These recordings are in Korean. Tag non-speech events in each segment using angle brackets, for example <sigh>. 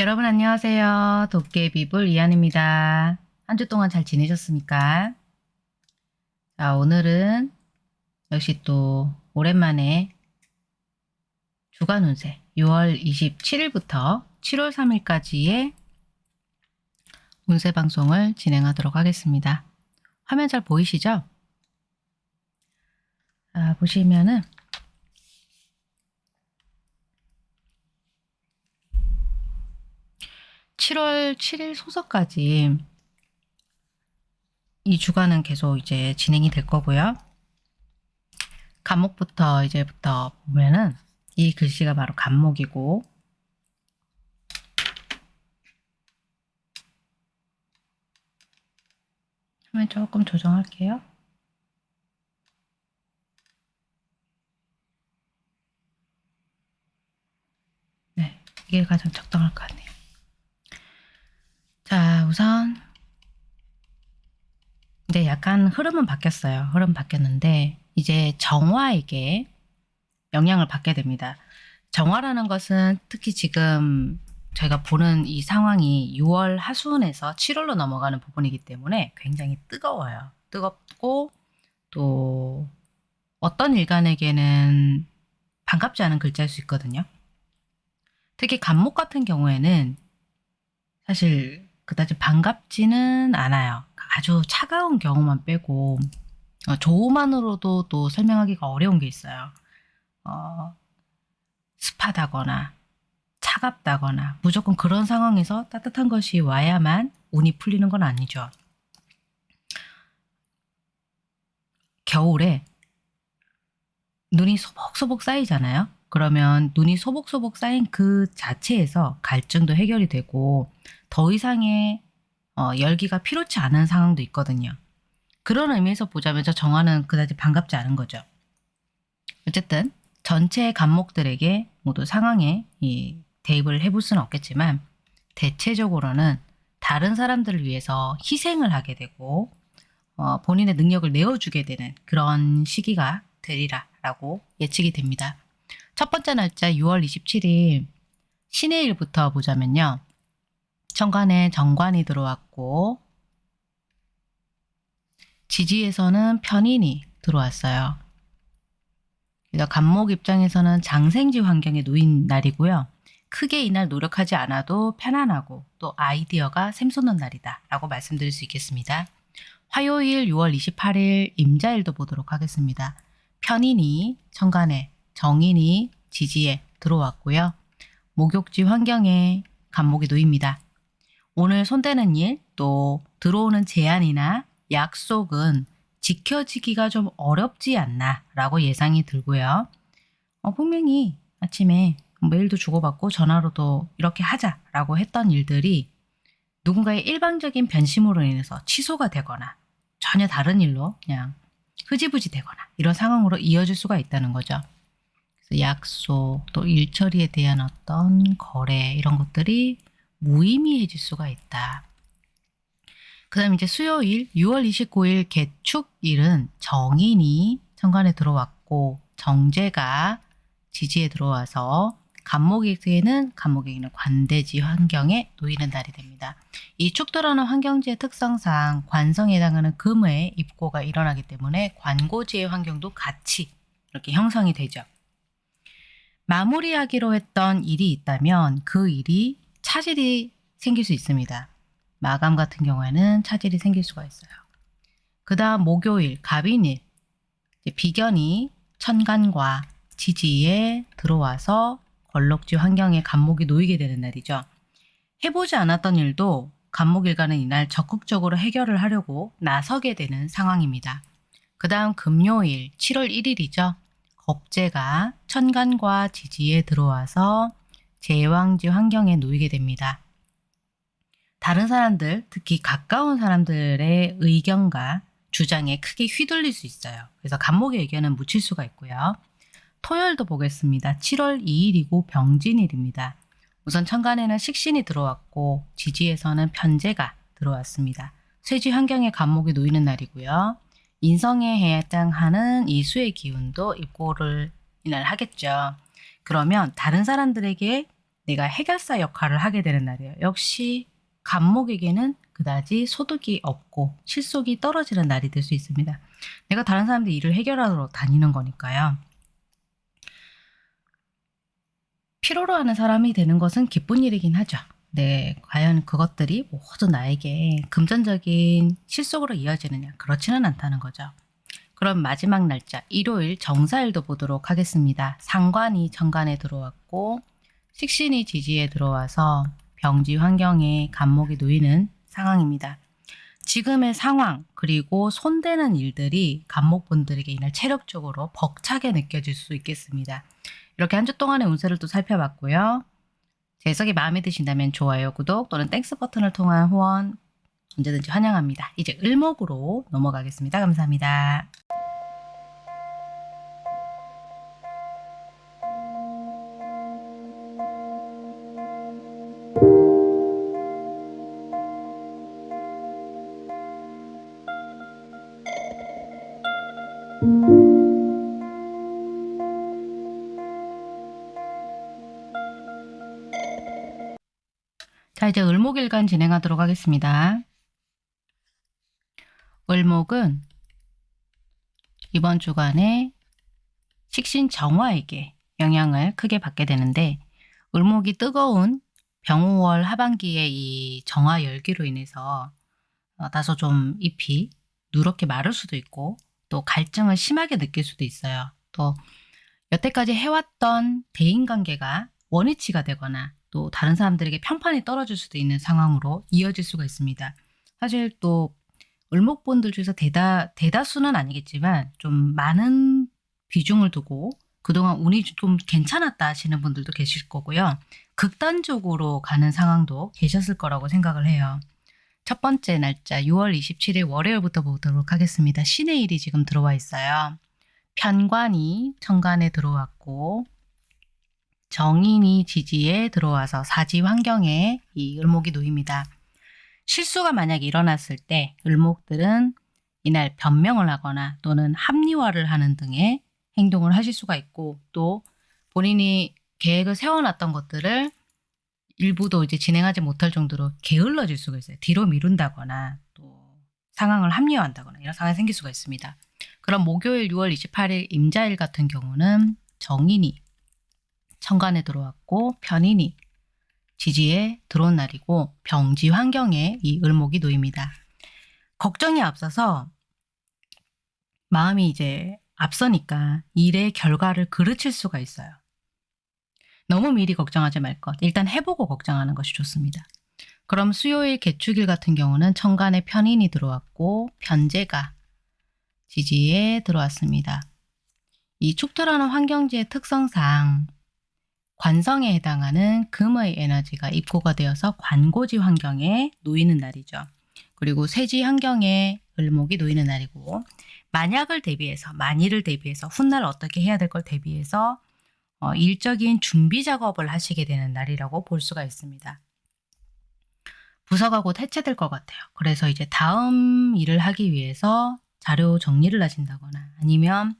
여러분 안녕하세요. 도깨비불 이한입니다. 한 주 동안 잘 지내셨습니까? 자, 오늘은 역시 또 오랜만에 주간 운세 6월 27일부터 7월 3일까지의 운세 방송을 진행하도록 하겠습니다. 화면 잘 보이시죠? 자, 보시면은 7월 7일 소서까지 이 주간은 계속 이제 진행이 될 거고요. 간목부터 이제부터 보면은 이 글씨가 바로 간목이고 화면 조금 조정할게요. 네, 이게 가장 적당할 것 같네요. 자, 우선 이제 약간 흐름은 바뀌었어요. 흐름 바뀌었는데 이제 정화에게 영향을 받게 됩니다. 정화라는 것은 특히 지금 저희가 보는 이 상황이 6월 하순에서 7월로 넘어가는 부분이기 때문에 굉장히 뜨거워요. 뜨겁고 또 어떤 일간에게는 반갑지 않은 글자일 수 있거든요. 특히 간목 같은 경우에는 사실 그다지 반갑지는 않아요. 아주 차가운 경우만 빼고 어, 조우만으로도 또 설명하기가 어려운 게 있어요. 어, 습하다거나 차갑다거나 무조건 그런 상황에서 따뜻한 것이 와야만 운이 풀리는 건 아니죠. 겨울에 눈이 소복소복 쌓이잖아요. 그러면 눈이 소복소복 쌓인 그 자체에서 갈증도 해결이 되고 더 이상의 어, 열기가 필요치 않은 상황도 있거든요. 그런 의미에서 보자면 저 정화는 그다지 반갑지 않은 거죠. 어쨌든 전체 간목들에게 모두 상황에 이 대입을 해볼 수는 없겠지만 대체적으로는 다른 사람들을 위해서 희생을 하게 되고 어, 본인의 능력을 내어주게 되는 그런 시기가 되리라라고 예측이 됩니다. 첫 번째 날짜 6월 27일 신의 일부터 보자면요. 천간에 정관이 들어왔고 지지에서는 편인이 들어왔어요. 그래서 간목 입장에서는 장생지 환경에 놓인 날이고요. 크게 이날 노력하지 않아도 편안하고 또 아이디어가 샘솟는 날이다 라고 말씀드릴 수 있겠습니다. 화요일 6월 28일 임자일도 보도록 하겠습니다. 편인이 천간에 정인이 지지에 들어왔고요. 목욕지 환경에 간목이 놓입니다. 오늘 손대는 일, 또 들어오는 제안이나 약속은 지켜지기가 좀 어렵지 않나 라고 예상이 들고요. 어, 분명히 아침에 메일도 주고받고 전화로도 이렇게 하자라고 했던 일들이 누군가의 일방적인 변심으로 인해서 취소가 되거나 전혀 다른 일로 그냥 흐지부지 되거나 이런 상황으로 이어질 수가 있다는 거죠. 그래서 약속 또 일처리에 대한 어떤 거래 이런 것들이 무의미해질 수가 있다. 그 다음 이제 수요일 6월 29일 개축일은 정인이 천간에 들어왔고 정제가 지지에 들어와서 간목에게는 간목에게는 관대지 환경에 놓이는 날이 됩니다. 이 축도라는 환경지의 특성상 관성에 해당하는 금의 입고가 일어나기 때문에 관고지의 환경도 같이 이렇게 형성이 되죠. 마무리하기로 했던 일이 있다면 그 일이 차질이 생길 수 있습니다. 마감 같은 경우에는 차질이 생길 수가 있어요. 그 다음 목요일, 갑인일, 비견이 천간과 지지에 들어와서 걸럭지 환경에 간목이 놓이게 되는 날이죠. 해보지 않았던 일도 간목일가는 이날 적극적으로 해결을 하려고 나서게 되는 상황입니다. 그 다음 금요일 7월 1일이죠. 겁재가 천간과 지지에 들어와서 제왕지 환경에 놓이게 됩니다. 다른 사람들, 특히 가까운 사람들의 의견과 주장에 크게 휘둘릴 수 있어요. 그래서 간목의 의견은 묻힐 수가 있고요. 토요일도 보겠습니다. 7월 2일이고 병진일입니다. 우선 천간에는 식신이 들어왔고 지지에서는 편제가 들어왔습니다. 쇠지 환경에 간목이 놓이는 날이고요. 인성에 해당하는 이 수의 기운도 입고를 이날 하겠죠. 그러면 다른 사람들에게 내가 해결사 역할을 하게 되는 날이에요. 역시 간목에게는 그다지 소득이 없고 실속이 떨어지는 날이 될 수 있습니다. 내가 다른 사람들 일을 해결하러 다니는 거니까요. 필요로 하는 사람이 되는 것은 기쁜 일이긴 하죠. 네, 과연 그것들이 모두 나에게 금전적인 실속으로 이어지느냐? 그렇지는 않다는 거죠. 그럼 마지막 날짜 일요일 정사일도 보도록 하겠습니다. 상관이 정관에 들어왔고 식신이 지지에 들어와서 병지 환경에 갑목이 놓이는 상황입니다. 지금의 상황 그리고 손대는 일들이 갑목분들에게 이날 체력적으로 벅차게 느껴질 수 있겠습니다. 이렇게 한 주 동안의 운세를 또 살펴봤고요. 제 해석이 마음에 드신다면 좋아요, 구독 또는 Thanks 버튼을 통한 후원 언제든지 환영합니다. 이제 을목으로 넘어가겠습니다. 감사합니다. 자, 이제 을목일간 진행하도록 하겠습니다. 을목은 이번 주간에 식신 정화에게 영향을 크게 받게 되는데 을목이 뜨거운 병우월 하반기의 이 정화 열기로 인해서 어, 다소 좀 잎이 누렇게 마를 수도 있고 또 갈증을 심하게 느낄 수도 있어요. 또 여태까지 해왔던 대인관계가 원위치가 되거나 또 다른 사람들에게 편판이 떨어질 수도 있는 상황으로 이어질 수가 있습니다. 사실 또 을목분들 중에서 대다, 대다수는 아니겠지만 좀 많은 비중을 두고 그동안 운이 좀 괜찮았다 하시는 분들도 계실 거고요. 극단적으로 가는 상황도 계셨을 거라고 생각을 해요. 첫 번째 날짜 6월 27일 월요일부터 보도록 하겠습니다. 신의 일이 지금 들어와 있어요. 편관이 천간에 들어왔고 정인이 지지에 들어와서 사지 환경에 이 을목이 놓입니다. 실수가 만약 일어났을 때 을목들은 이날 변명을 하거나 또는 합리화를 하는 등의 행동을 하실 수가 있고 또 본인이 계획을 세워놨던 것들을 일부도 이제 진행하지 못할 정도로 게을러질 수가 있어요. 뒤로 미룬다거나 또 상황을 합리화한다거나 이런 상황이 생길 수가 있습니다. 그럼 목요일 6월 28일 임자일 같은 경우는 정인이 천간에 들어왔고 편인이 지지에 들어온 날이고 병지 환경에 이 을목이 놓입니다. 걱정이 앞서서 마음이 이제 앞서니까 일의 결과를 그르칠 수가 있어요. 너무 미리 걱정하지 말 것. 일단 해보고 걱정하는 것이 좋습니다. 그럼 수요일 개축일 같은 경우는 천간에 편인이 들어왔고 편제가 지지에 들어왔습니다. 이 축토라는 환경지의 특성상 관성에 해당하는 금의 에너지가 입고가 되어서 관고지 환경에 놓이는 날이죠. 그리고 세지 환경에 을목이 놓이는 날이고 만약을 대비해서 만일을 대비해서 훗날 어떻게 해야 될 걸 대비해서 어, 일적인 준비 작업을 하시게 되는 날이라고 볼 수가 있습니다. 부서가 곧 해체될 것 같아요. 그래서 이제 다음 일을 하기 위해서 자료 정리를 하신다거나 아니면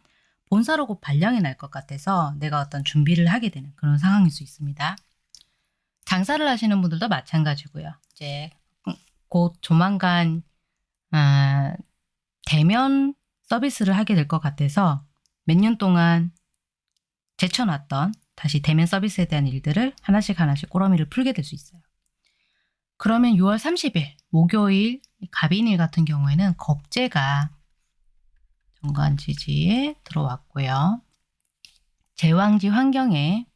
본사로 곧 발령이 날 것 같아서 내가 어떤 준비를 하게 되는 그런 상황일 수 있습니다. 장사를 하시는 분들도 마찬가지고요. 이제 곧 조만간 아, 대면 서비스를 하게 될 것 같아서 몇 년 동안 제쳐놨던 다시 대면 서비스에 대한 일들을 하나씩 하나씩 꼬러미를 풀게 될 수 있어요. 그러면 6월 30일 목요일 갑인일 같은 경우에는 겁재가 정관 지지에 들어왔고요. 제왕지 환경에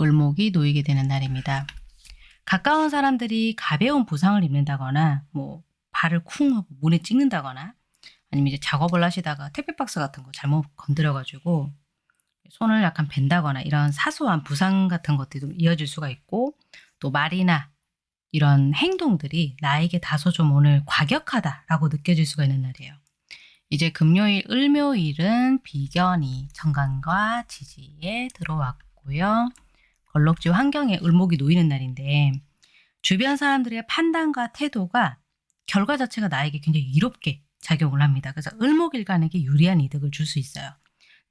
을목이 놓이게 되는 날입니다. 가까운 사람들이 가벼운 부상을 입는다거나 뭐 발을 쿵 하고 문에 찍는다거나 아니면 이제 작업을 하시다가 택배박스 같은 거 잘못 건드려가지고 손을 약간 벤다거나 이런 사소한 부상 같은 것들이 좀 이어질 수가 있고 또 말이나 이런 행동들이 나에게 다소 좀 오늘 과격하다라고 느껴질 수가 있는 날이에요. 이제 금요일, 을묘일은 비견이 정관과 지지에 들어왔고요. 걸럭지 환경에 을목이 놓이는 날인데 주변 사람들의 판단과 태도가 결과 자체가 나에게 굉장히 이롭게 작용을 합니다. 그래서 을목일간에게 유리한 이득을 줄 수 있어요.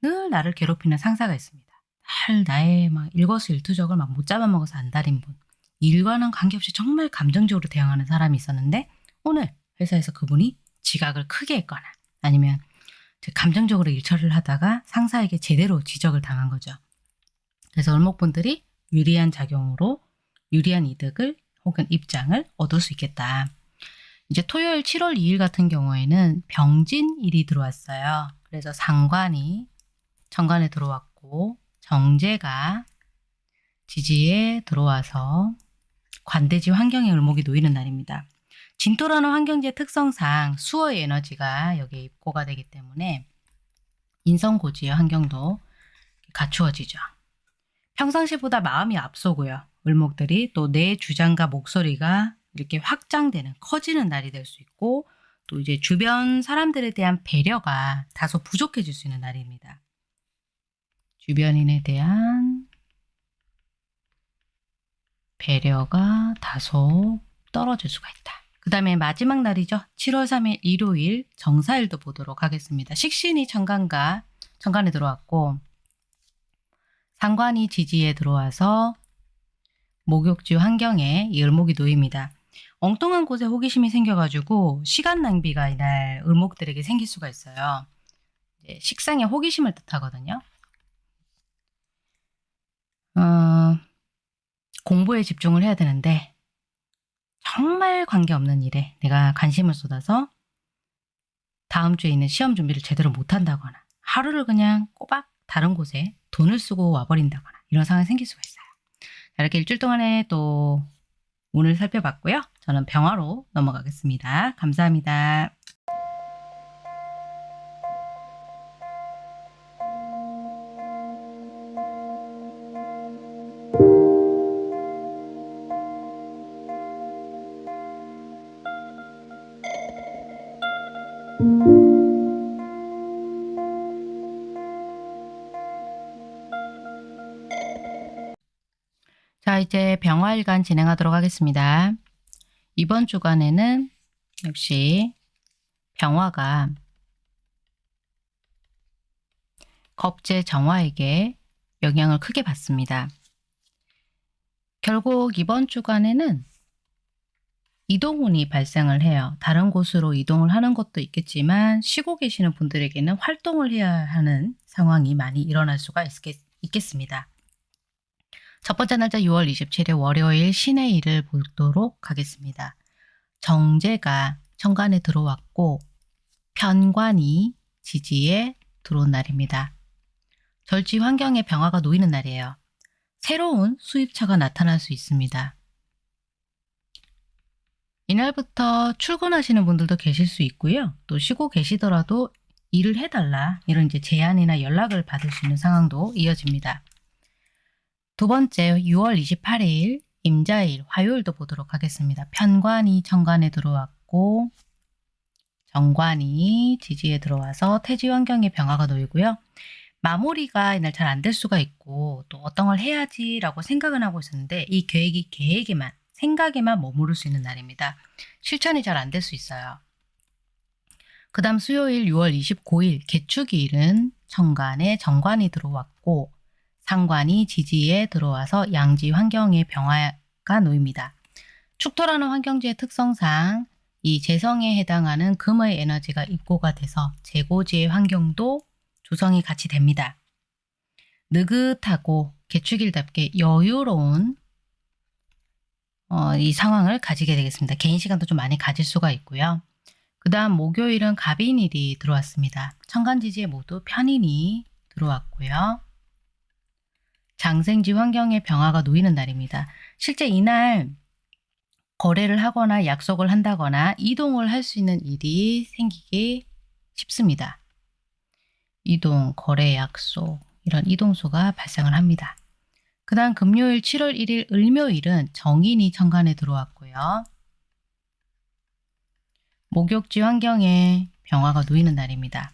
늘 나를 괴롭히는 상사가 있습니다. 할 나의 막 일거수일투족을 막 못 잡아먹어서 안달인 분. 일과는 관계없이 정말 감정적으로 대응하는 사람이 있었는데 오늘 회사에서 그분이 지각을 크게 했거나 아니면 감정적으로 일처리를 하다가 상사에게 제대로 지적을 당한 거죠. 그래서 을목분들이 유리한 작용으로 유리한 이득을 혹은 입장을 얻을 수 있겠다. 이제 토요일 7월 2일 같은 경우에는 병진일이 들어왔어요. 그래서 상관이 정관에 들어왔고 정제가 지지에 들어와서 관대지 환경의 을목이 놓이는 날입니다. 진토라는 환경지의 특성상 수어의 에너지가 여기에 입고가 되기 때문에 인성고지의 환경도 갖추어지죠. 평상시보다 마음이 앞서고요. 을목들이 또 내 주장과 목소리가 이렇게 확장되는 커지는 날이 될 수 있고 또 이제 주변 사람들에 대한 배려가 다소 부족해질 수 있는 날입니다. 주변인에 대한 배려가 다소 떨어질 수가 있다. 그 다음에 마지막 날이죠. 7월 3일 일요일 정사일도 보도록 하겠습니다. 식신이 천간과 천간에 들어왔고 상관이 지지에 들어와서 목욕지 환경에 이 을목이 놓입니다. 엉뚱한 곳에 호기심이 생겨가지고 시간 낭비가 이날 을목들에게 생길 수가 있어요. 식상에 호기심을 뜻하거든요. 어, 공부에 집중을 해야 되는데 정말 관계없는 일에 내가 관심을 쏟아서 다음 주에 있는 시험 준비를 제대로 못한다거나 하루를 그냥 꼬박 다른 곳에 돈을 쓰고 와버린다거나 이런 상황이 생길 수가 있어요. 이렇게 일주일 동안에 또 오늘 살펴봤고요. 저는 병화로 넘어가겠습니다. 감사합니다. 이제 병화일간 진행하도록 하겠습니다. 이번 주간에는 역시 병화가 겁제 정화에게 영향을 크게 받습니다. 결국 이번 주간에는 이동운이 발생을 해요. 다른 곳으로 이동을 하는 것도 있겠지만 쉬고 계시는 분들에게는 활동을 해야 하는 상황이 많이 일어날 수가 있겠, 있겠습니다. 첫 번째 날짜 6월 27일 월요일 신의 일을 보도록 하겠습니다. 정제가 천간에 들어왔고 편관이 지지에 들어온 날입니다. 절지 환경의 변화가 놓이는 날이에요. 새로운 수입차가 나타날 수 있습니다. 이날부터 출근하시는 분들도 계실 수 있고요. 또 쉬고 계시더라도 일을 해달라 이런 이제 제안이나 연락을 받을 수 있는 상황도 이어집니다. 두 번째 6월 28일 임자일 화요일도 보도록 하겠습니다. 편관이 정관에 들어왔고 정관이 지지에 들어와서 태지 환경의 변화가 놓이고요. 마무리가 이날 잘 안 될 수가 있고 또 어떤 걸 해야지 라고 생각은 하고 있었는데 이 계획이 계획에만 생각에만 머무를 수 있는 날입니다. 실천이 잘 안 될 수 있어요. 그 다음 수요일 6월 29일 개축일은 정관에 정관이 들어왔고 상관이 지지에 들어와서 양지 환경의 병화가 놓입니다. 축토라는 환경지의 특성상 이 재성에 해당하는 금의 에너지가 입고가 돼서 재고지의 환경도 조성이 같이 됩니다. 느긋하고 개축일답게 여유로운 어, 이 상황을 가지게 되겠습니다. 개인 시간도 좀 많이 가질 수가 있고요. 그 다음 목요일은 갑인일이 들어왔습니다. 천간지지에 모두 편인이 들어왔고요. 장생지 환경의 변화가 놓이는 날입니다. 실제 이날 거래를 하거나 약속을 한다거나 이동을 할 수 있는 일이 생기기 쉽습니다. 이동, 거래, 약속 이런 이동수가 발생을 합니다. 그 다음 금요일 7월 1일 을묘일은 정인이 천간에 들어왔고요. 목욕지 환경에 변화가 놓이는 날입니다.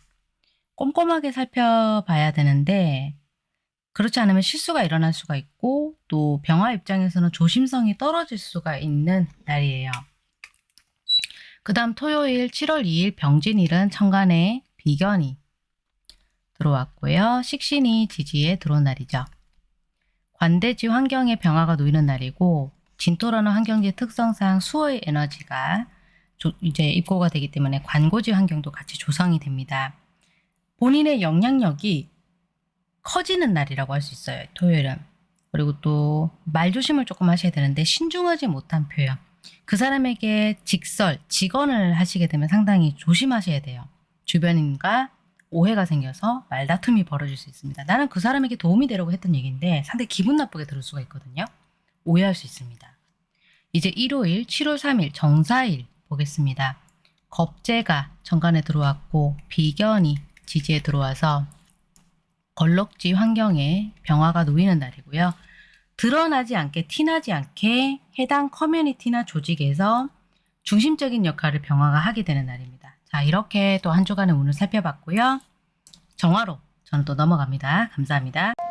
꼼꼼하게 살펴봐야 되는데 그렇지 않으면 실수가 일어날 수가 있고 또 병화 입장에서는 조심성이 떨어질 수가 있는 날이에요. 그 다음 토요일 7월 2일 병진일은 천간에 비견이 들어왔고요. 식신이 지지에 들어온 날이죠. 관대지 환경의 변화가 놓이는 날이고 진토라는 환경지의 특성상 수호의 에너지가 조- 이제 입고가 되기 때문에 관고지 환경도 같이 조성이 됩니다. 본인의 영향력이 커지는 날이라고 할 수 있어요. 토요일은. 그리고 또 말조심을 조금 하셔야 되는데 신중하지 못한 표현. 그 사람에게 직설, 직언을 하시게 되면 상당히 조심하셔야 돼요. 주변인과 오해가 생겨서 말다툼이 벌어질 수 있습니다. 나는 그 사람에게 도움이 되려고 했던 얘기인데 상당히 기분 나쁘게 들을 수가 있거든요. 오해할 수 있습니다. 이제 일요일 7월 3일 정사일 보겠습니다. 겁재가 정관에 들어왔고 비견이 지지에 들어와서 걸럭지 환경에 병화가 놓이는 날이고요. 드러나지 않게 티나지 않게 해당 커뮤니티나 조직에서 중심적인 역할을 병화가 하게 되는 날입니다. 자 이렇게 또 한 주간의 운을 살펴봤고요. 정화로 저는 또 넘어갑니다. 감사합니다.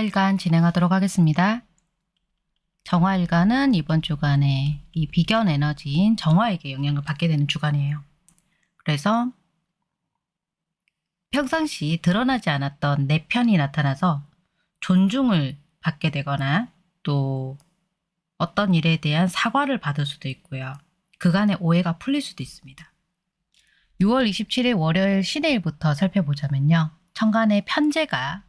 정화일간 진행하도록 하겠습니다. 정화일간은 이번 주간에 이 비견 에너지인 정화에게 영향을 받게 되는 주간이에요. 그래서 평상시 드러나지 않았던 내 편이 나타나서 존중을 받게 되거나 또 어떤 일에 대한 사과를 받을 수도 있고요. 그간의 오해가 풀릴 수도 있습니다. 6월 27일 월요일 신해일부터 살펴보자면요. 천간의 편제가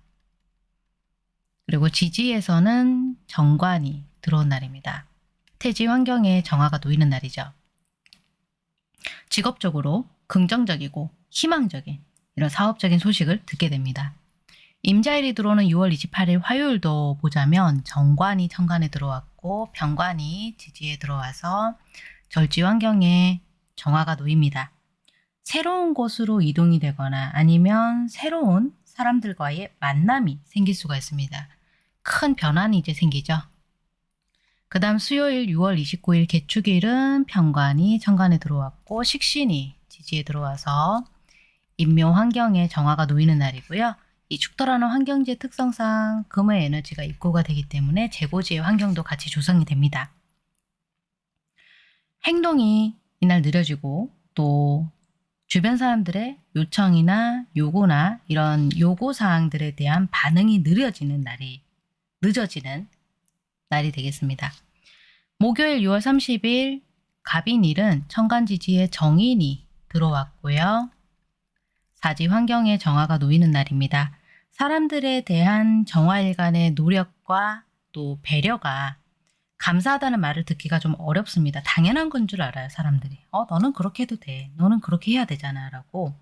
그리고 지지에서는 정관이 들어온 날입니다. 태지 환경에 정화가 놓이는 날이죠. 직업적으로 긍정적이고 희망적인 이런 사업적인 소식을 듣게 됩니다. 임자일이 들어오는 6월 28일 화요일도 보자면 정관이 천간에 들어왔고 병관이 지지에 들어와서 절지 환경에 정화가 놓입니다. 새로운 곳으로 이동이 되거나 아니면 새로운 사람들과의 만남이 생길 수가 있습니다. 큰 변환이 이제 생기죠. 그 다음 수요일 6월 29일 개축일은 병관이 천간에 들어왔고 식신이 지지에 들어와서 인묘 환경에 정화가 놓이는 날이고요. 이 축토라는 환경지의 특성상 금의 에너지가 입고가 되기 때문에 재고지의 환경도 같이 조성이 됩니다. 행동이 이날 느려지고 또 주변 사람들의 요청이나 요구나 이런 요구 사항들에 대한 반응이 느려지는 날이 늦어지는 날이 되겠습니다. 목요일 6월 30일 갑인일은 천간지지에 정인이 들어왔고요. 사지 환경에 정화가 놓이는 날입니다. 사람들에 대한 정화일간의 노력과 또 배려가 감사하다는 말을 듣기가 좀 어렵습니다. 당연한 건 줄 알아요, 사람들이. 어, 너는 그렇게 해도 돼. 너는 그렇게 해야 되잖아. 라고.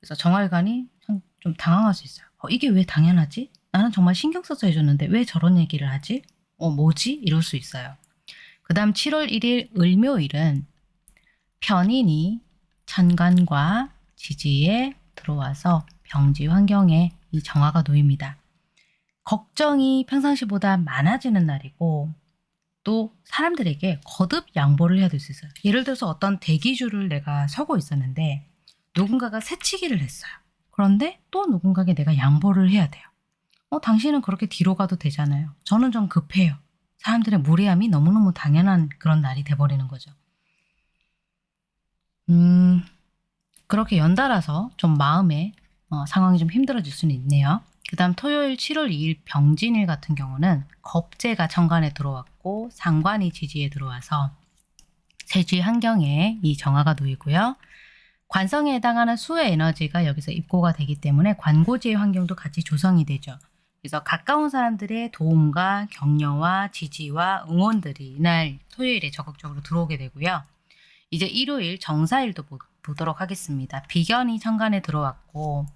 그래서 정화일간이 참좀 당황할 수 있어요. 어, 이게 왜 당연하지? 나는 정말 신경 써서 해줬는데 왜 저런 얘기를 하지? 어, 뭐지? 이럴 수 있어요. 그 다음 7월 1일 을묘일은 편인이 천간과 지지에 들어와서 병지 환경에 이 정화가 놓입니다. 걱정이 평상시보다 많아지는 날이고 또 사람들에게 거듭 양보를 해야 될 수 있어요. 예를 들어서 어떤 대기줄을 내가 서고 있었는데 누군가가 새치기를 했어요. 그런데 또 누군가에게 내가 양보를 해야 돼요. 어, 당신은 그렇게 뒤로 가도 되잖아요. 저는 좀 급해요. 사람들의 무례함이 너무너무 당연한 그런 날이 돼버리는 거죠. 음, 그렇게 연달아서 좀 마음에 어, 상황이 좀 힘들어질 수는 있네요. 그 다음 토요일 7월 2일 병진일 같은 경우는 겁재가 천간에 들어왔고 상관이 지지에 들어와서 세지 환경에 이 정화가 놓이고요. 관성에 해당하는 수의 에너지가 여기서 입고가 되기 때문에 관고지의 환경도 같이 조성이 되죠. 그래서 가까운 사람들의 도움과 격려와 지지와 응원들이 이날 토요일에 적극적으로 들어오게 되고요. 이제 일요일 정사일도 보, 보도록 하겠습니다. 비견이 천간에 들어왔고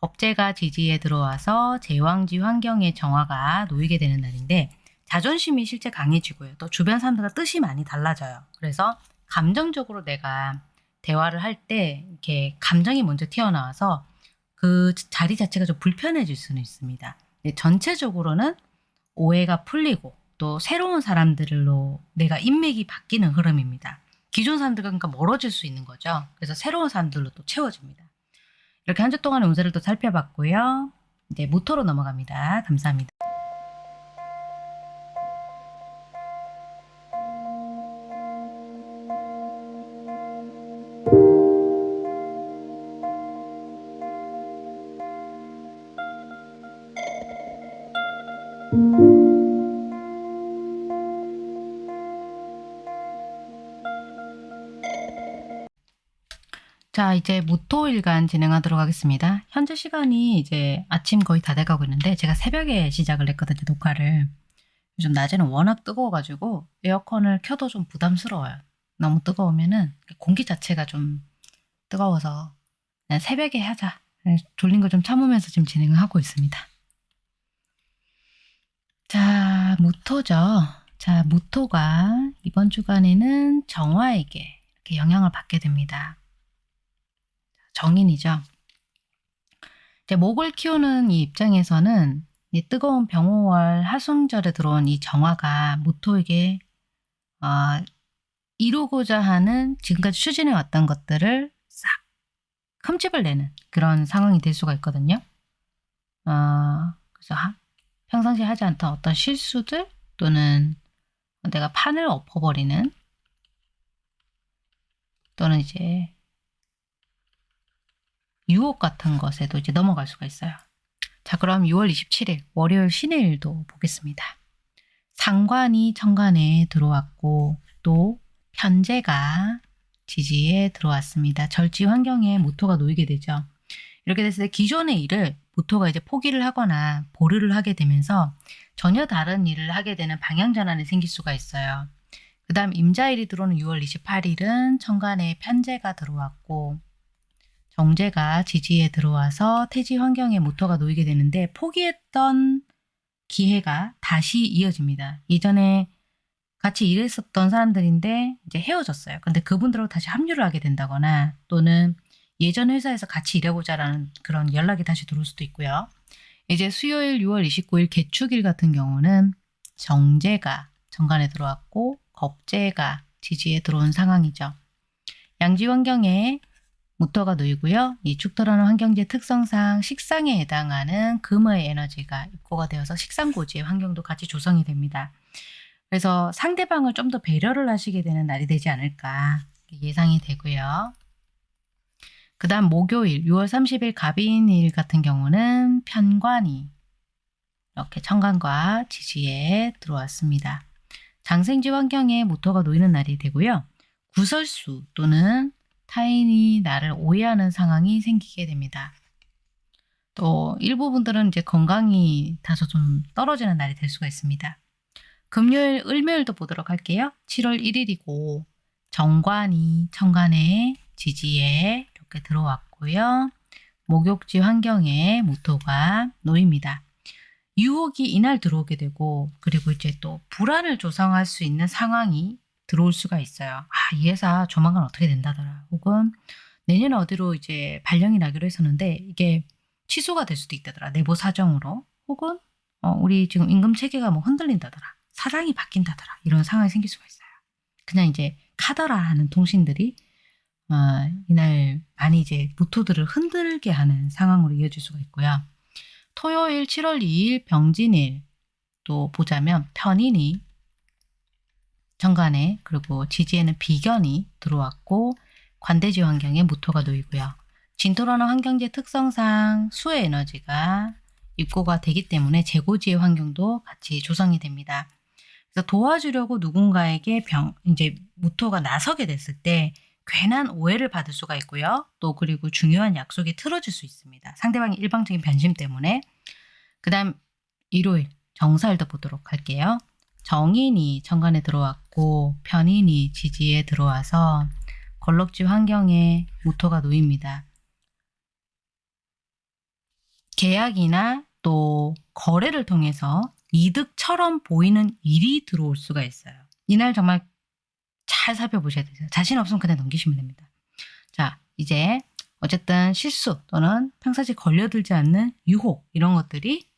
겁재가 지지에 들어와서 제왕지 환경의 정화가 놓이게 되는 날인데 자존심이 실제 강해지고요. 또 주변 사람들과 뜻이 많이 달라져요. 그래서 감정적으로 내가 대화를 할 때 이렇게 감정이 먼저 튀어나와서 그 자리 자체가 좀 불편해질 수는 있습니다. 근데 전체적으로는 오해가 풀리고 또 새로운 사람들로 내가 인맥이 바뀌는 흐름입니다. 기존 사람들과 그러니까 멀어질 수 있는 거죠. 그래서 새로운 사람들로 또 채워집니다. 이렇게 한 주 동안의 운세를 또 살펴봤고요. 이제 모토로 넘어갑니다. 감사합니다. 이제 무토일간 진행하도록 하겠습니다. 현재 시간이 이제 아침 거의 다 돼가고 있는데 제가 새벽에 시작을 했거든요, 녹화를. 요즘 낮에는 워낙 뜨거워가지고 에어컨을 켜도 좀 부담스러워요. 너무 뜨거우면은 공기 자체가 좀 뜨거워서 그냥 새벽에 하자. 졸린 거좀 참으면서 지금 진행을 하고 있습니다. 자, 무토죠. 자, 무토가 이번 주간에는 정화에게 이렇게 영향을 받게 됩니다. 정인이죠. 이제 목을 키우는 이 입장에서는 이 뜨거운 병호월 하순절에 들어온 이 정화가 무토에게 어, 이루고자 하는 지금까지 추진해 왔던 것들을 싹 흠집을 내는 그런 상황이 될 수가 있거든요. 어, 그래서 하, 평상시에 하지 않던 어떤 실수들 또는 내가 판을 엎어버리는 또는 이제 유혹 같은 것에도 이제 넘어갈 수가 있어요. 자, 그럼 6월 27일 월요일 신의 일도 보겠습니다. 상관이 천간에 들어왔고 또 편제가 지지에 들어왔습니다. 절지 환경에 모토가 놓이게 되죠. 이렇게 됐을 때 기존의 일을 모토가 이제 포기를 하거나 보류를 하게 되면서 전혀 다른 일을 하게 되는 방향 전환이 생길 수가 있어요. 그 다음 임자일이 들어오는 6월 28일은 천간에 편제가 들어왔고 정제가 지지에 들어와서 태지 환경에 모터가 놓이게 되는데 포기했던 기회가 다시 이어집니다. 이전에 같이 일했었던 사람들인데 이제 헤어졌어요. 근데 그분들하고 다시 합류를 하게 된다거나 또는 예전 회사에서 같이 일해보자라는 그런 연락이 다시 들어올 수도 있고요. 이제 수요일 6월 29일 개축일 같은 경우는 정제가 정관에 들어왔고 겁제가 지지에 들어온 상황이죠. 양지 환경에 모터가 놓이고요. 이 축토라는 환경지의 특성상 식상에 해당하는 금의 에너지가 입고가 되어서 식상고지의 환경도 같이 조성이 됩니다. 그래서 상대방을 좀 더 배려를 하시게 되는 날이 되지 않을까 예상이 되고요. 그 다음 목요일 6월 30일 갑인일 같은 경우는 편관이 이렇게 천간과 지지에 들어왔습니다. 장생지 환경에 모터가 놓이는 날이 되고요. 구설수 또는 타인이 나를 오해하는 상황이 생기게 됩니다. 또 일부분들은 이제 건강이 다소 좀 떨어지는 날이 될 수가 있습니다. 금요일, 을묘일도 보도록 할게요. 7월 1일이고 정관이 천간에 지지에 이렇게 들어왔고요. 목욕지 환경에 모토가 놓입니다. 유혹이 이날 들어오게 되고 그리고 이제 또 불안을 조성할 수 있는 상황이 들어올 수가 있어요. 아, 이 회사 조만간 어떻게 된다더라. 혹은 내년 어디로 이제 발령이 나기로 했었는데 이게 취소가 될 수도 있다더라. 내부 사정으로. 혹은 어, 우리 지금 임금 체계가 뭐 흔들린다더라. 사장이 바뀐다더라. 이런 상황이 생길 수가 있어요. 그냥 이제 카더라 하는 통신들이 어, 이날 많이 이제 모토들을 흔들게 하는 상황으로 이어질 수가 있고요. 토요일 7월 2일 병진일 또 보자면 편인이 정관에 그리고 지지에는 비견이 들어왔고 관대지 환경에 모토가 놓이고요. 진토라는 환경지 특성상 수의 에너지가 입고가 되기 때문에 재고지의 환경도 같이 조성이 됩니다. 그래서 도와주려고 누군가에게 병, 이제 모토가 나서게 됐을 때 괜한 오해를 받을 수가 있고요. 또 그리고 중요한 약속이 틀어질 수 있습니다. 상대방의 일방적인 변심 때문에. 그 다음 일요일 정사일도 보도록 할게요. 정인이 천간에 들어왔고 편인이 지지에 들어와서 걸럭지 환경에 모토가 놓입니다. 계약이나 또 거래를 통해서 이득처럼 보이는 일이 들어올 수가 있어요. 이날 정말 잘 살펴보셔야 돼요. 자신 없으면 그냥 넘기시면 됩니다. 자, 이제 어쨌든 실수 또는 평상시 걸려들지 않는 유혹 이런 것들이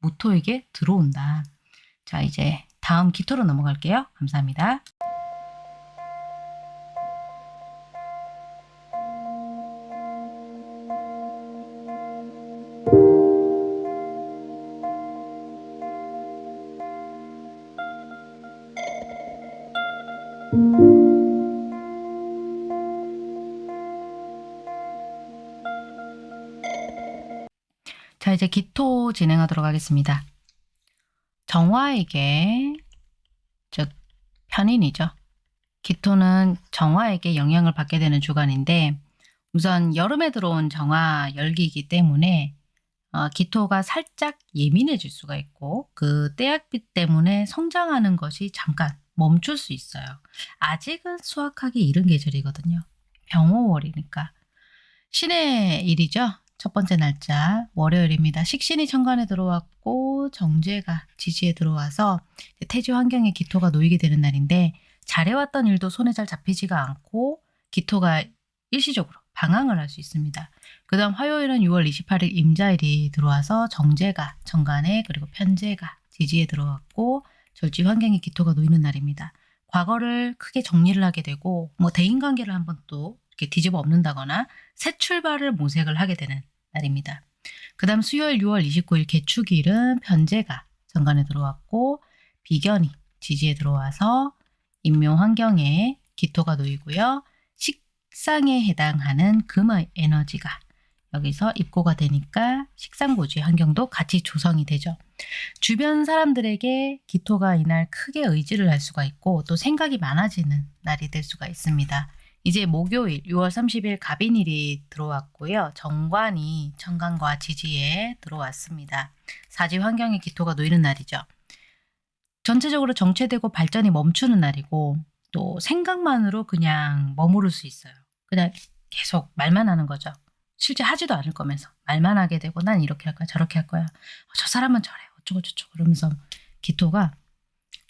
모토에게 들어온다. 자, 이제 다음 기토로 넘어갈게요. 감사합니다. 자 이제 기토 진행하도록 하겠습니다. 정화에게 편인이죠. 기토는 정화에게 영향을 받게 되는 주간인데, 우선 여름에 들어온 정화 열기이기 때문에, 어, 기토가 살짝 예민해질 수가 있고, 그 때약빛 때문에 성장하는 것이 잠깐 멈출 수 있어요. 아직은 수확하기 이른 계절이거든요. 병호월이니까. 신의 일이죠. 첫 번째 날짜 월요일입니다. 식신이 천간에 들어왔고 정제가 지지에 들어와서 태지 환경에 기토가 놓이게 되는 날인데 잘해왔던 일도 손에 잘 잡히지가 않고 기토가 일시적으로 방황을 할 수 있습니다. 그 다음 화요일은 6월 28일 임자일이 들어와서 정제가 정간에 그리고 편제가 지지에 들어왔고 절지 환경에 기토가 놓이는 날입니다. 과거를 크게 정리를 하게 되고 뭐 대인관계를 한번 또 뒤집어 엎는다거나 새 출발을 모색을 하게 되는 날입니다. 그 다음 수요일 6월 29일 개축일은 변제가 정관에 들어왔고 비견이 지지에 들어와서 인묘 환경에 기토가 놓이고요. 식상에 해당하는 금의 에너지가 여기서 입고가 되니까 식상고지 환경도 같이 조성이 되죠. 주변 사람들에게 기토가 이날 크게 의지를 할 수가 있고 또 생각이 많아지는 날이 될 수가 있습니다. 이제 목요일 6월 30일 갑인일이 들어왔고요. 정관이 천간과 지지에 들어왔습니다. 사지 환경의 기토가 놓이는 날이죠. 전체적으로 정체되고 발전이 멈추는 날이고 또 생각만으로 그냥 머무를 수 있어요. 그냥 계속 말만 하는 거죠. 실제 하지도 않을 거면서 말만 하게 되고 난 이렇게 할 거야 저렇게 할 거야 어, 저 사람은 저래 어쩌고 저쩌고 그러면서 기토가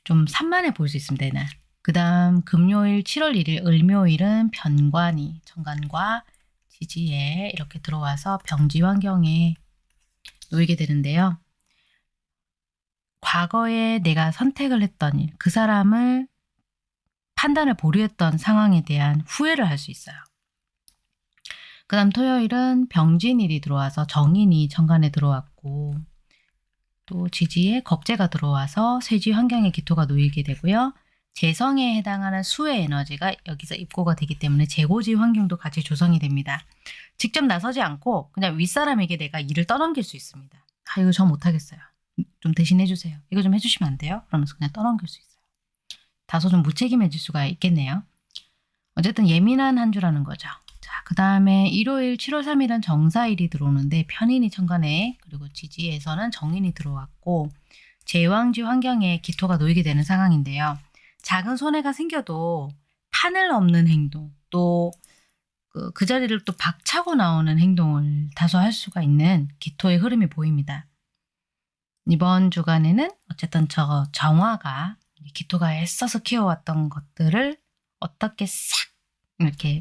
좀 산만해 보일 수 있습니다 이날 그 다음 금요일 7월 1일 을묘일은 변관이 천간과 지지에 이렇게 들어와서 병지 환경에 놓이게 되는데요. 과거에 내가 선택을 했던 일, 그 사람을 판단을 보류했던 상황에 대한 후회를 할 수 있어요. 그 다음 토요일은 병진일이 들어와서 정인이 천간에 들어왔고 또 지지에 겁재가 들어와서 쇠지 환경에 기토가 놓이게 되고요. 재성에 해당하는 수의 에너지가 여기서 입고가 되기 때문에 재고지 환경도 같이 조성이 됩니다. 직접 나서지 않고 그냥 윗사람에게 내가 일을 떠넘길 수 있습니다. 아 이거 저 못하겠어요. 좀 대신 해 주세요. 이거 좀 해주시면 안 돼요? 그러면서 그냥 떠넘길 수 있어요. 다소 좀 무책임해질 수가 있겠네요. 어쨌든 예민한 한 주라는 거죠. 자, 그 다음에 일요일 7월 3일은 정사일이 들어오는데 편인이 천간에 그리고 지지에서는 정인이 들어왔고 제왕지 환경에 기토가 놓이게 되는 상황인데요. 작은 손해가 생겨도 판을 없는 행동 또 그, 그 자리를 또 박차고 나오는 행동을 다소 할 수가 있는 기토의 흐름이 보입니다. 이번 주간에는 어쨌든 저 정화가 기토가 애써서 키워왔던 것들을 어떻게 싹 이렇게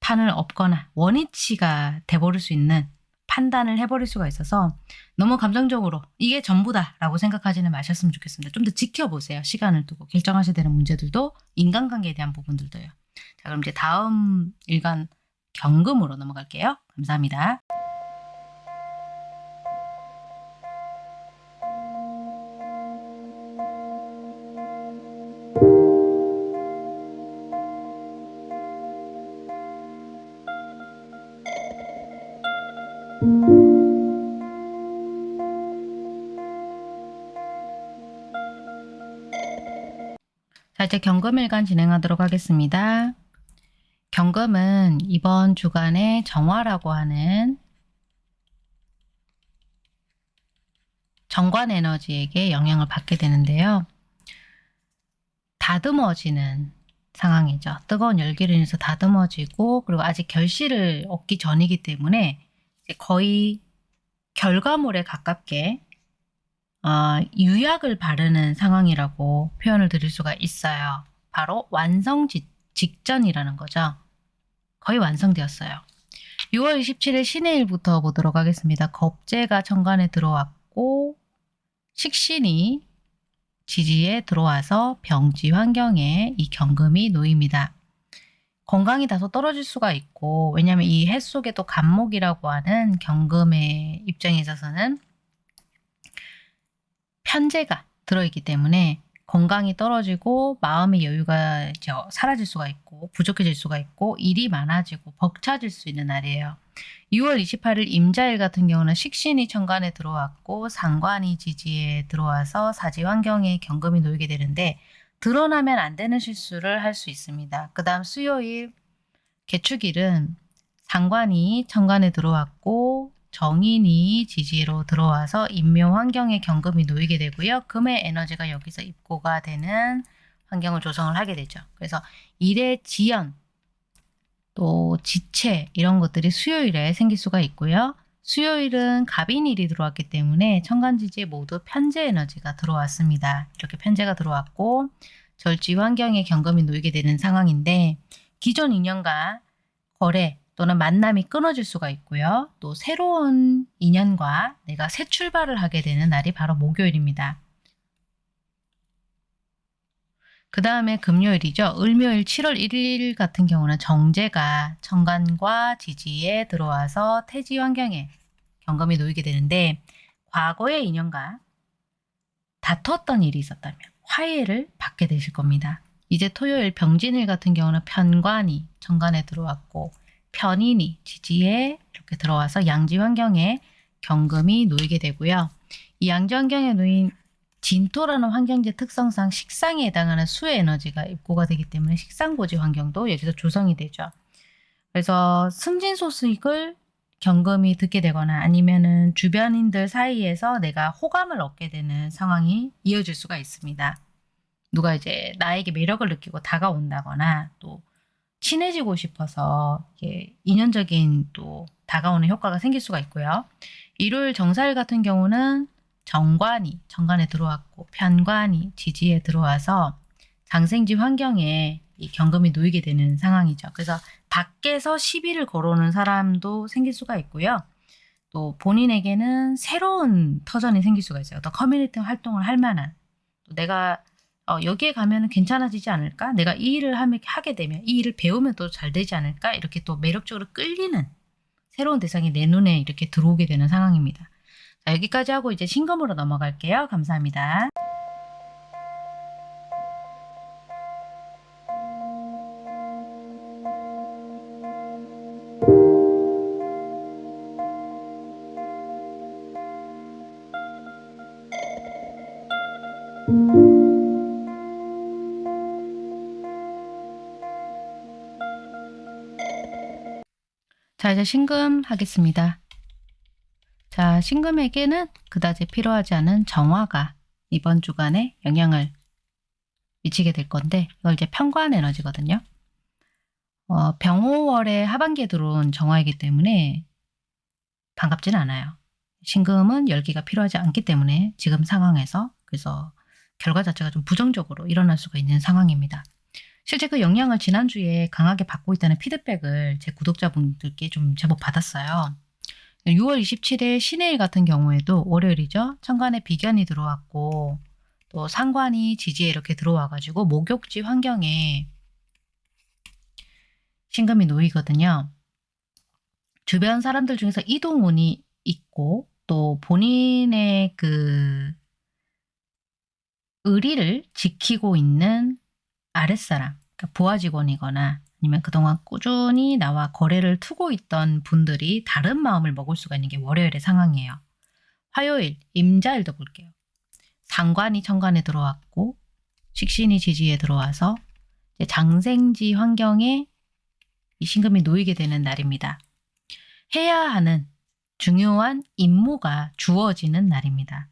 판을 엎거나 원위치가 돼버릴 수 있는 판단을 해버릴 수가 있어서 너무 감정적으로 이게 전부다 라고 생각하지는 마셨으면 좋겠습니다. 좀 더 지켜보세요. 시간을 두고 결정하셔야 되는 문제들도 인간관계에 대한 부분들도요. 자 그럼 이제 다음 일간 경금으로 넘어갈게요. 감사합니다. 자 이제 경금일간 진행하도록 하겠습니다. 경금은 이번 주간에 정화라고 하는 정관 에너지에게 영향을 받게 되는데요. 다듬어지는 상황이죠. 뜨거운 열기를 인해서 다듬어지고 그리고 아직 결실을 얻기 전이기 때문에 거의 결과물에 가깝게 어, 유약을 바르는 상황이라고 표현을 드릴 수가 있어요. 바로 완성 직, 직전이라는 거죠. 거의 완성되었어요. 6월 27일 신의 일부터 보도록 하겠습니다. 겁재가 천간에 들어왔고 식신이 지지에 들어와서 병지 환경에 이 경금이 놓입니다. 건강이 다소 떨어질 수가 있고 왜냐하면 이 해 속에 또 간목이라고 하는 경금의 입장에 있어서는 편제가 들어있기 때문에 건강이 떨어지고 마음의 여유가 사라질 수가 있고 부족해질 수가 있고 일이 많아지고 벅차질 수 있는 날이에요. 6월 28일 임자일 같은 경우는 식신이 천간에 들어왔고 상관이 지지에 들어와서 사지 환경에 경금이 놓이게 되는데 드러나면 안 되는 실수를 할 수 있습니다. 그 다음 수요일 개축일은 상관이 천간에 들어왔고 정인이 지지로 들어와서 인묘 환경에 경금이 놓이게 되고요. 금의 에너지가 여기서 입고가 되는 환경을 조성을 하게 되죠. 그래서 일의 지연, 또 지체 이런 것들이 수요일에 생길 수가 있고요. 수요일은 갑인일이 들어왔기 때문에 천간지지에 모두 편재 에너지가 들어왔습니다. 이렇게 편재가 들어왔고 절지 환경에 경금이 놓이게 되는 상황인데 기존 인연과 거래 또는 만남이 끊어질 수가 있고요. 또 새로운 인연과 내가 새 출발을 하게 되는 날이 바로 목요일입니다. 그 다음에 금요일이죠. 을묘일 7월 1일 같은 경우는 정제가 천간과 지지에 들어와서 태지 환경에 경금이 놓이게 되는데 과거의 인연과 다퉜던 일이 있었다면 화해를 받게 되실 겁니다. 이제 토요일 병진일 같은 경우는 편관이 천간에 들어왔고 편인이 지지에 이렇게 들어와서 양지 환경에 경금이 놓이게 되고요. 이 양지 환경에 놓인 진토라는 환경지 특성상 식상에 해당하는 수의 에너지가 입고가 되기 때문에 식상고지 환경도 여기서 조성이 되죠. 그래서 승진 소식을 경금이 듣게 되거나 아니면은 주변인들 사이에서 내가 호감을 얻게 되는 상황이 이어질 수가 있습니다. 누가 이제 나에게 매력을 느끼고 다가온다거나 또 친해지고 싶어서 이게 인연적인 또 다가오는 효과가 생길 수가 있고요. 일요일 정사일 같은 경우는 정관이 정관에 들어왔고 편관이 지지에 들어와서 장생지 환경에 이 경금이 놓이게 되는 상황이죠. 그래서 밖에서 시비를 걸어오는 사람도 생길 수가 있고요. 또 본인에게는 새로운 터전이 생길 수가 있어요. 또 커뮤니티 활동을 할 만한 또 내가 어, 여기에 가면 괜찮아지지 않을까? 내가 이 일을 하게 되면 이 일을 배우면 또 잘 되지 않을까? 이렇게 또 매력적으로 끌리는 새로운 대상이 내 눈에 이렇게 들어오게 되는 상황입니다. 자, 여기까지 하고 이제 신검으로 넘어갈게요. 감사합니다. 자 이제 신금 하겠습니다. 자 신금에게는 그다지 필요하지 않은 정화가 이번 주간에 영향을 미치게 될 건데 이걸 이제 편관 에너지거든요. 어, 병호월의 하반기에 들어온 정화이기 때문에 반갑지는 않아요. 신금은 열기가 필요하지 않기 때문에 지금 상황에서 그래서 결과 자체가 좀 부정적으로 일어날 수가 있는 상황입니다. 실제 그 영향을 지난주에 강하게 받고 있다는 피드백을 제 구독자분들께 좀 제법 받았어요. 6월 27일 신해일 같은 경우에도 월요일이죠. 천간에 비견이 들어왔고 또 상관이 지지에 이렇게 들어와가지고 목욕지 환경에 신금이 놓이거든요. 주변 사람들 중에서 이동운이 있고 또 본인의 그 의리를 지키고 있는 아랫사람, 그러니까 부하 직원이거나 아니면 그동안 꾸준히 나와 거래를 투고 있던 분들이 다른 마음을 먹을 수가 있는 게 월요일의 상황이에요. 화요일, 임자일도 볼게요. 상관이 천간에 들어왔고 식신이 지지에 들어와서 장생지 환경에 이 신금이 놓이게 되는 날입니다. 해야 하는 중요한 임무가 주어지는 날입니다.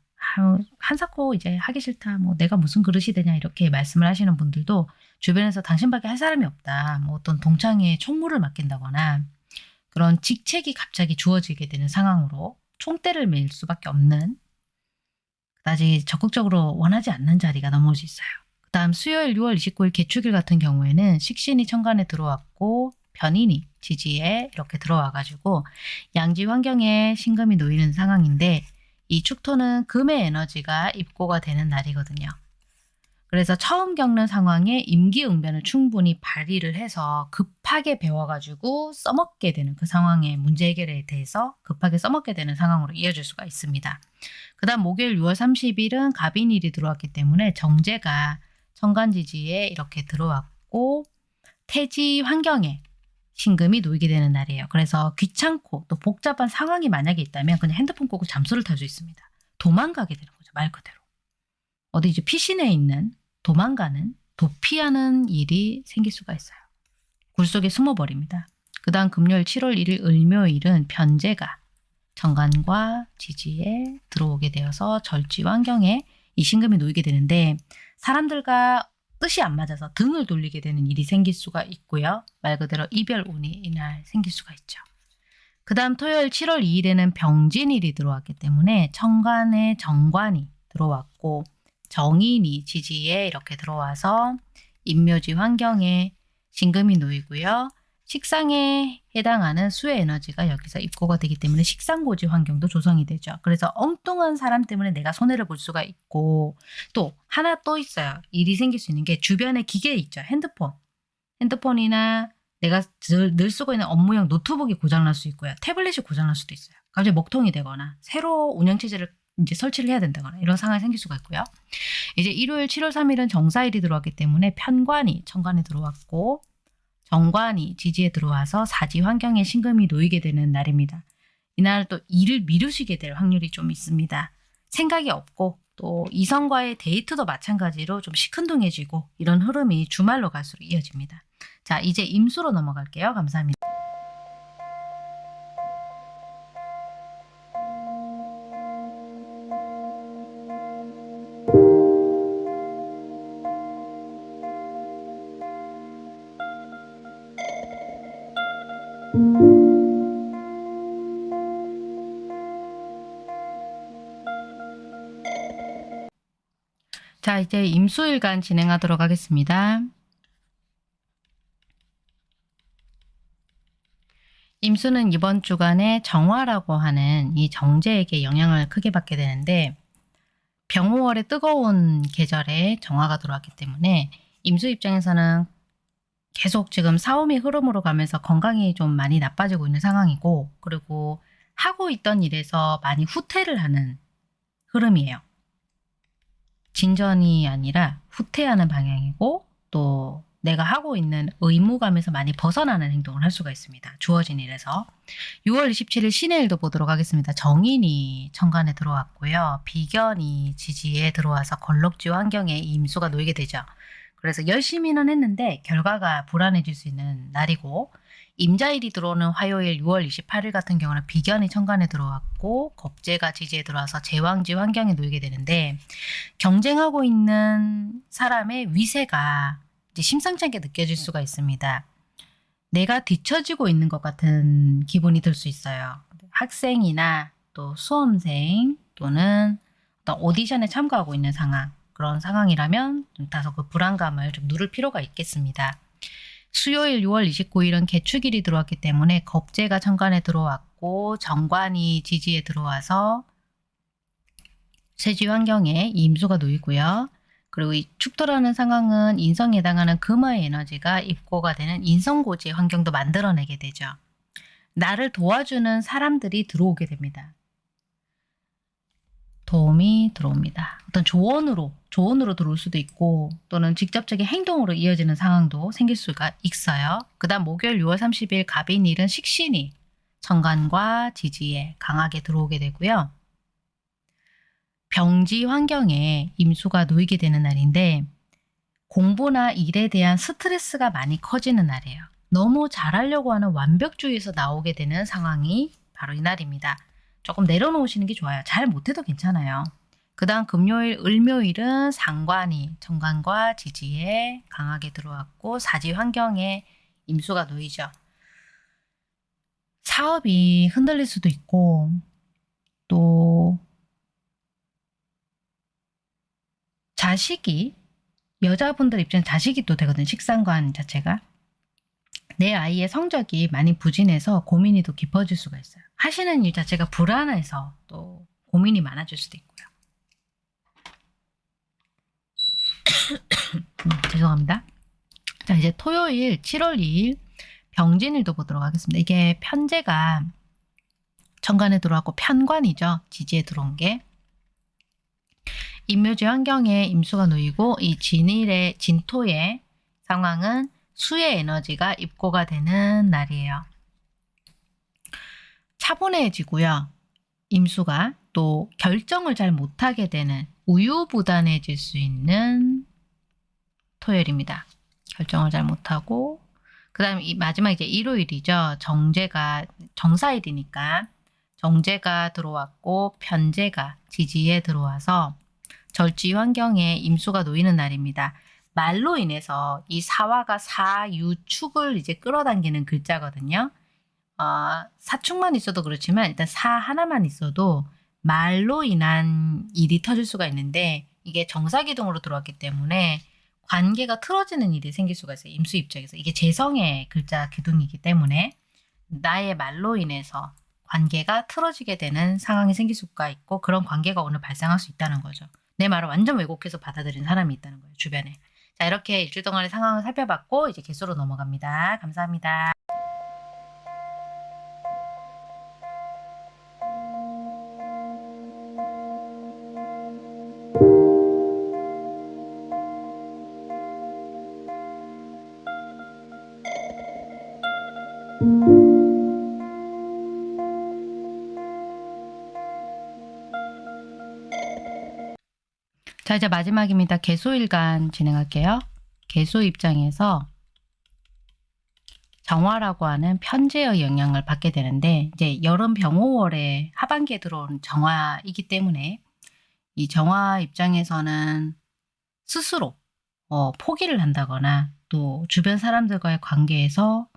한사코 이제 하기 싫다. 뭐 내가 무슨 그릇이 되냐 이렇게 말씀을 하시는 분들도 주변에서 당신밖에 할 사람이 없다. 뭐 어떤 동창에 총무를 맡긴다거나 그런 직책이 갑자기 주어지게 되는 상황으로 총대를 매일 수밖에 없는 그다지 적극적으로 원하지 않는 자리가 넘어올 수 있어요. 그 다음 수요일 6월 29일 개축일 같은 경우에는 식신이 천간에 들어왔고 변인이 지지에 이렇게 들어와가지고 양지 환경에 신금이 놓이는 상황인데 이 축토는 금의 에너지가 입고가 되는 날이거든요. 그래서 처음 겪는 상황에 임기응변을 충분히 발휘를 해서 급하게 배워가지고 써먹게 되는 그 상황의 문제 해결에 대해서 급하게 써먹게 되는 상황으로 이어질 수가 있습니다. 그 다음 목요일 6월 30일은 갑인일이 들어왔기 때문에 정제가 천간지지에 이렇게 들어왔고 태지 환경에 신금이 놓이게 되는 날이에요. 그래서 귀찮고 또 복잡한 상황이 만약에 있다면 그냥 핸드폰 끄고 잠수를 탈 수 있습니다. 도망가게 되는 거죠. 말 그대로. 어디 이제 피신 내에 있는 도망가는 도피하는 일이 생길 수가 있어요. 굴 속에 숨어버립니다. 그 다음 금요일 7월 1일 을묘일은 변제가 정관과 지지에 들어오게 되어서 절지 환경에 이 신금이 놓이게 되는데 사람들과 뜻이 안 맞아서 등을 돌리게 되는 일이 생길 수가 있고요. 말 그대로 이별 운이 이날 생길 수가 있죠. 그 다음 토요일 7월 2일에는 병진일이 들어왔기 때문에 천간에 정관이 들어왔고 정인이 지지에 이렇게 들어와서 인묘지 환경에 신금이 놓이고요. 식상에 해당하는 수의 에너지가 여기서 입고가 되기 때문에 식상고지 환경도 조성이 되죠. 그래서 엉뚱한 사람 때문에 내가 손해를 볼 수가 있고 또 하나 또 있어요. 일이 생길 수 있는 게 주변에 기계 있죠. 핸드폰. 핸드폰이나 내가 늘, 늘 쓰고 있는 업무용 노트북이 고장날 수 있고요. 태블릿이 고장날 수도 있어요. 갑자기 먹통이 되거나 새로 운영체제를 이제 설치를 해야 된다거나 이런 상황이 생길 수가 있고요. 이제 일요일 7월 3일은 정사일이 들어왔기 때문에 편관이 천관에 들어왔고 정관이 지지에 들어와서 사지 환경에 신금이 놓이게 되는 날입니다. 이날 또 일을 미루시게 될 확률이 좀 있습니다. 생각이 없고 또 이성과의 데이트도 마찬가지로 좀 시큰둥해지고 이런 흐름이 주말로 갈수록 이어집니다. 자 이제 임수로 넘어갈게요. 감사합니다. 이제 임수일간 진행하도록 하겠습니다. 임수는 이번 주간에 정화라고 하는 이 정제에게 영향을 크게 받게 되는데 병호월의 뜨거운 계절에 정화가 들어왔기 때문에 임수 입장에서는 계속 지금 사움이 흐름으로 가면서 건강이 좀 많이 나빠지고 있는 상황이고 그리고 하고 있던 일에서 많이 후퇴를 하는 흐름이에요. 진전이 아니라 후퇴하는 방향이고 또 내가 하고 있는 의무감에서 많이 벗어나는 행동을 할 수가 있습니다. 주어진 일에서. 6월 27일 신의 일도 보도록 하겠습니다. 정인이 천간에 들어왔고요. 비견이 지지에 들어와서 걸럭지 환경에 임수가 놓이게 되죠. 그래서 열심히는 했는데 결과가 불안해질 수 있는 날이고 임자일이 들어오는 화요일 6월 28일 같은 경우는 비견이 천간에 들어왔고 겁재가 지지에 들어와서 제왕지 환경에 놓이게 되는데 경쟁하고 있는 사람의 위세가 이제 심상치 않게 느껴질 수가 있습니다. 내가 뒤처지고 있는 것 같은 기분이 들 수 있어요. 학생이나 또 수험생 또는 어떤 오디션에 참가하고 있는 상황 그런 상황이라면 좀 다소 그 불안감을 좀 누를 필요가 있겠습니다. 수요일 6월 29일은 개축일이 들어왔기 때문에 겁재가 천간에 들어왔고 정관이 지지에 들어와서 세지 환경에 임수가 놓이고요. 그리고 이 축토라는 상황은 인성에 해당하는 금화의 에너지가 입고가 되는 인성고지 환경도 만들어내게 되죠. 나를 도와주는 사람들이 들어오게 됩니다. 도움이 들어옵니다. 어떤 조언으로, 조언으로 들어올 수도 있고 또는 직접적인 행동으로 이어지는 상황도 생길 수가 있어요. 그 다음 목요일 6월 30일 갑인일은 식신이 정관과 지지에 강하게 들어오게 되고요. 병지 환경에 임수가 놓이게 되는 날인데 공부나 일에 대한 스트레스가 많이 커지는 날이에요. 너무 잘하려고 하는 완벽주의에서 나오게 되는 상황이 바로 이 날입니다. 조금 내려놓으시는 게 좋아요. 잘 못해도 괜찮아요. 그 다음 금요일, 을묘일은 상관이 정관과 지지에 강하게 들어왔고 사지 환경에 임수가 놓이죠. 사업이 흔들릴 수도 있고 또 자식이 여자분들 입장에 자식이 또 되거든요. 식상관 자체가. 내 아이의 성적이 많이 부진해서 고민이 더 깊어질 수가 있어요. 하시는 일 자체가 불안해서 또 고민이 많아질 수도 있고요. <coughs> 죄송합니다. 자, 이제 토요일 7월 2일 병진일도 보도록 하겠습니다. 이게 편제가 정관에 들어왔고 편관이죠. 지지에 들어온 게. 임묘지 환경에 임수가 놓이고 이 진일의 진토의 상황은 수의 에너지가 입고가 되는 날이에요. 차분해지고요. 임수가 또 결정을 잘 못하게 되는 우유부단해질 수 있는 토요일입니다. 결정을 잘 못하고 그 다음에 이 마지막 이제 일요일이죠. 정제가 정사일이니까 정제가 들어왔고 편제가 지지에 들어와서 절지 환경에 임수가 놓이는 날입니다. 말로 인해서 이 사화가 사유축을 이제 끌어당기는 글자거든요. 어, 사축만 있어도 그렇지만 일단 사 하나만 있어도 말로 인한 일이 터질 수가 있는데 이게 정사기둥으로 들어왔기 때문에 관계가 틀어지는 일이 생길 수가 있어요. 임수 입장에서. 이게 재성의 글자 기둥이기 때문에 나의 말로 인해서 관계가 틀어지게 되는 상황이 생길 수가 있고 그런 관계가 오늘 발생할 수 있다는 거죠. 내 말을 완전 왜곡해서 받아들인 사람이 있다는 거예요. 주변에. 자 이렇게 일주일 동안의 상황을 살펴봤고 이제 개수로 넘어갑니다. 감사합니다. 마지막입니다. 개소일간 진행할게요. 개소 입장에서 정화라고 하는 편제의 영향을 받게 되는데 이제 여름 병호월에 하반기에 들어온 정화이기 때문에 이 정화 입장에서는 스스로 어, 포기를 한다거나 또 주변 사람들과의 관계에서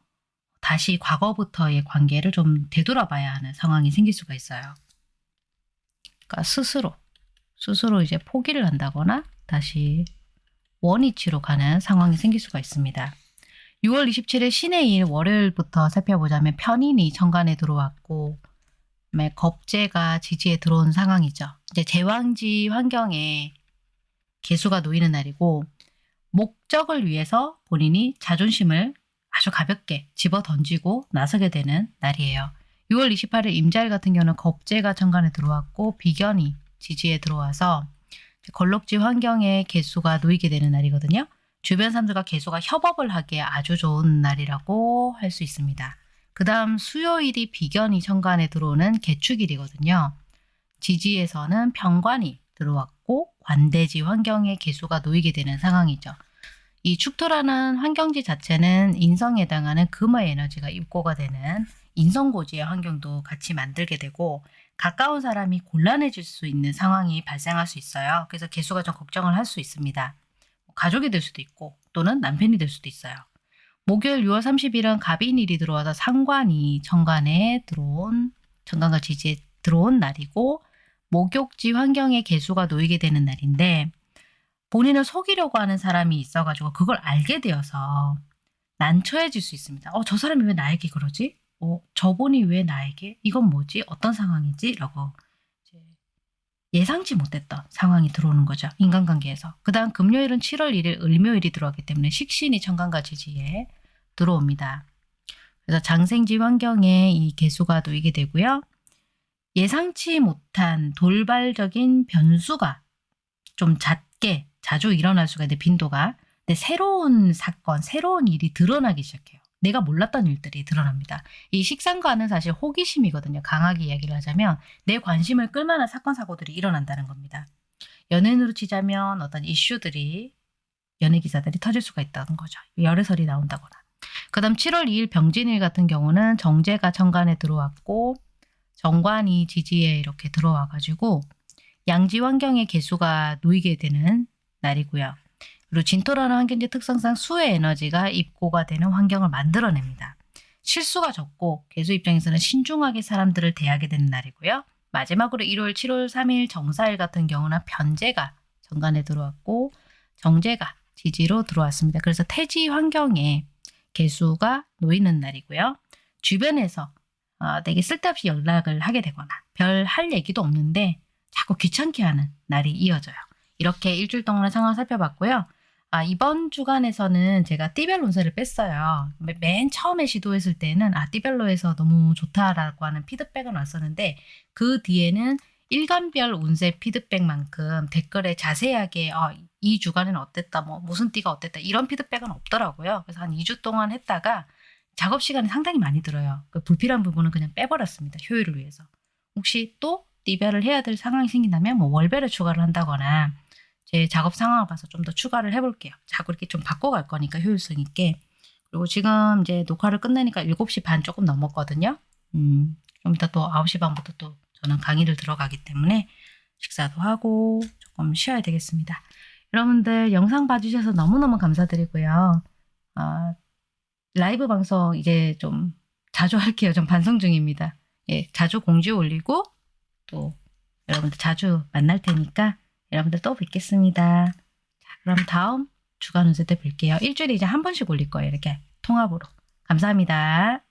다시 과거부터의 관계를 좀 되돌아봐야 하는 상황이 생길 수가 있어요. 그러니까 스스로 스스로 이제 포기를 한다거나 다시 원위치로 가는 상황이 생길 수가 있습니다. 6월 27일 신의 일 월요일부터 살펴보자면 편인이 천간에 들어왔고 그다음에 겁재가 지지에 들어온 상황이죠. 이제 제왕지 환경에 개수가 놓이는 날이고 목적을 위해서 본인이 자존심을 아주 가볍게 집어 던지고 나서게 되는 날이에요. 6월 28일 임자일 같은 경우는 겁재가 천간에 들어왔고 비견이 지지에 들어와서 걸럭지 환경에 개수가 놓이게 되는 날이거든요. 주변 사람들과 개수가 협업을 하기에 아주 좋은 날이라고 할 수 있습니다. 그 다음 수요일이 비견이 천간에 들어오는 개축일이거든요. 지지에서는 병관이 들어왔고 관대지 환경에 개수가 놓이게 되는 상황이죠. 이 축토라는 환경지 자체는 인성에 해당하는 금의 에너지가 입고가 되는 인성고지의 환경도 같이 만들게 되고 가까운 사람이 곤란해질 수 있는 상황이 발생할 수 있어요. 그래서 개수가 좀 걱정을 할 수 있습니다. 가족이 될 수도 있고 또는 남편이 될 수도 있어요. 목요일 6월 30일은 갑인일이 들어와서 상관이 정관에 들어온 정관과 지지에 들어온 날이고 목욕지 환경에 개수가 놓이게 되는 날인데 본인을 속이려고 하는 사람이 있어가지고 그걸 알게 되어서 난처해질 수 있습니다. 어, 저 사람이 왜 나에게 그러지? 어, 저분이 왜 나에게? 이건 뭐지? 어떤 상황이지? 라고 예상치 못했던 상황이 들어오는 거죠. 인간관계에서. 그 다음 금요일은 7월 1일 을묘일이 들어왔기 때문에 식신이 천간과 지지에 들어옵니다. 그래서 장생지 환경에 이 개수가 놓이게 되고요. 예상치 못한 돌발적인 변수가 좀 잦게 자주 일어날 수가 있는데 빈도가 근데 새로운 사건, 새로운 일이 드러나기 시작해요. 내가 몰랐던 일들이 드러납니다. 이 식상과는 사실 호기심이거든요. 강하게 이야기를 하자면 내 관심을 끌만한 사건, 사고들이 일어난다는 겁니다. 연예인으로 치자면 어떤 이슈들이 연예 기사들이 터질 수가 있다는 거죠. 열애설이 나온다거나. 그 다음 7월 2일 병진일 같은 경우는 정제가 정관에 들어왔고 정관이 지지에 이렇게 들어와가지고 양지 환경의 개수가 놓이게 되는 날이고요. 그리고 진토라는 환경지 특성상 수의 에너지가 입고가 되는 환경을 만들어냅니다. 실수가 적고 개수 입장에서는 신중하게 사람들을 대하게 되는 날이고요. 마지막으로 1월 7월 3일 정사일 같은 경우는 변제가 정관에 들어왔고 정제가 지지로 들어왔습니다. 그래서 태지 환경에 개수가 놓이는 날이고요. 주변에서 어, 되게 쓸데없이 연락을 하게 되거나 별 할 얘기도 없는데 자꾸 귀찮게 하는 날이 이어져요. 이렇게 일주일 동안의 상황을 살펴봤고요. 아, 이번 주간에서는 제가 띠별 운세를 뺐어요. 매- 맨 처음에 시도했을 때는 아, 띠별로 해서 너무 좋다라고 하는 피드백은 왔었는데 그 뒤에는 일간별 운세 피드백만큼 댓글에 자세하게 어, 이 주간은 어땠다, 뭐 무슨 띠가 어땠다 이런 피드백은 없더라고요. 그래서 한 2주 동안 했다가 작업 시간이 상당히 많이 들어요. 그 불필요한 부분은 그냥 빼버렸습니다. 효율을 위해서. 혹시 또 띠별을 해야 될 상황이 생긴다면 뭐 월별에 추가를 한다거나 제 작업 상황을 봐서 좀 더 추가를 해볼게요. 자꾸 이렇게 좀 바꿔갈 거니까 효율성 있게. 그리고 지금 이제 녹화를 끝내니까 7시 반 조금 넘었거든요. 음, 좀 이따 또 9시 반부터 또 저는 강의를 들어가기 때문에 식사도 하고 조금 쉬어야 되겠습니다. 여러분들 영상 봐주셔서 너무너무 감사드리고요. 아, 라이브 방송 이제 좀 자주 할게요. 좀 반성 중입니다. 예, 자주 공지 올리고 또 여러분들 자주 만날 테니까 여러분들 또 뵙겠습니다. 자, 그럼 다음 주간 운세 때 뵐게요. 일주일에 이제 한 번씩 올릴 거예요. 이렇게 통합으로. 감사합니다.